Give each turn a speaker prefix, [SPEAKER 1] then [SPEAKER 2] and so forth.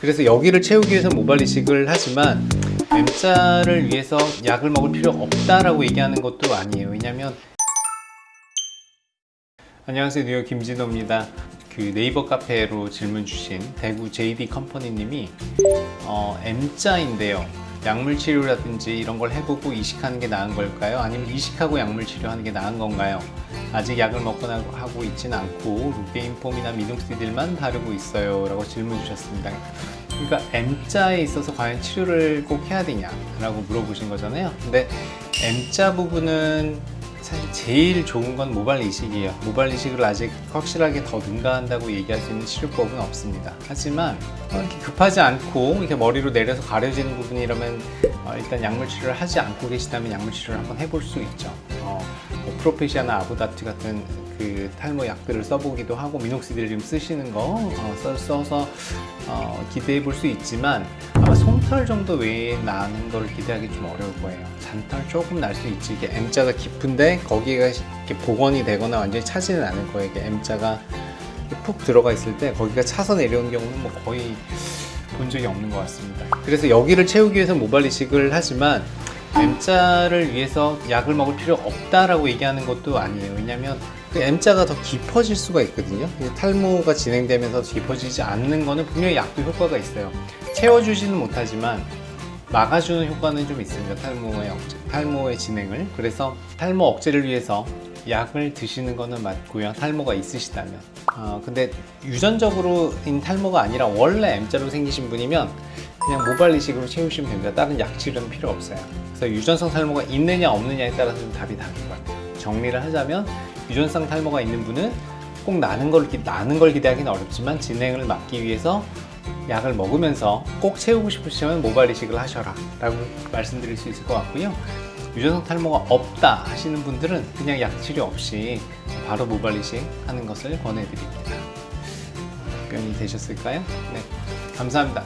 [SPEAKER 1] 그래서 여기를 채우기 위해서 모발 이식을 하지만 M자를 위해서 약을 먹을 필요 없다라고 얘기하는 것도 아니에요. 왜냐면 안녕하세요. 뉴욕 김진호입니다. 그 네이버 카페로 질문 주신 대구 JD 컴퍼니 님이 어, M자인데요. 약물 치료라든지 이런 걸 해보고 이식하는 게 나은 걸까요? 아니면 이식하고 약물 치료하는 게 나은 건가요? 아직 약을 먹거나 하고 있지는 않고 루테인폼이나 미동스딜만 바르고 있어요 라고 질문 주셨습니다 그러니까 M자에 있어서 과연 치료를 꼭 해야 되냐 라고 물어보신 거잖아요 근데 M자 부분은 사실 제일 좋은 건 모발 이식이에요. 모발 이식을 아직 확실하게 더 능가한다고 얘기할 수 있는 치료법은 없습니다. 하지만 어, 이렇게 급하지 않고 이렇게 머리로 내려서 가려지는 부분이라면 어, 일단 약물 치료를 하지 않고 계시다면 약물 치료를 한번 해볼 수 있죠 어, 뭐 프로페시아나 아보다트 같은 그 탈모 약들을 써보기도 하고 미녹시딜 지금 쓰시는 거 어, 써, 써서 어, 기대해 볼 수 있지만 아마 솜털 정도 외에 나는 걸 기대하기 좀 어려울 거예요. 잔털 조금 날 수 있지. 이게 M자가 깊은데 거기가 이렇게 복원이 되거나 완전히 차지는 않을 거예요. 이게 M자가 푹 들어가 있을 때 거기가 차서 내려온 경우는 뭐 거의 본 적이 없는 것 같습니다. 그래서 여기를 채우기 위해서 모발 이식을 하지만 M자를 위해서 약을 먹을 필요 없다라고 얘기하는 것도 아니에요. 왜냐면 그 M자가 더 깊어질 수가 있거든요. 이게 탈모가 진행되면서 깊어지지 않는 거는 분명히 약도 효과가 있어요. 채워주지는 못하지만 막아주는 효과는 좀 있습니다. 탈모의 억제, 탈모의 진행을. 그래서 탈모 억제를 위해서 약을 드시는 거는 맞고요. 탈모가 있으시다면. 어, 근데 유전적으로 인 탈모가 아니라 원래 M자로 생기신 분이면 그냥 모발 이식으로 채우시면 됩니다. 다른 약 치료는 필요 없어요. 그래서 유전성 탈모가 있느냐 없느냐에 따라서 좀 답이 다를 것 같아요. 정리를 하자면 유전성 탈모가 있는 분은 꼭 나는 걸, 기- 나는 걸 기대하기는 어렵지만 진행을 막기 위해서 약을 먹으면서 꼭 채우고 싶으시면 모발 이식을 하셔라 라고 말씀드릴 수 있을 것 같고요. 유전성 탈모가 없다 하시는 분들은 그냥 약 치료 없이 바로 모발 이식 하는 것을 권해드립니다. 답변이 되셨을까요? 네. 감사합니다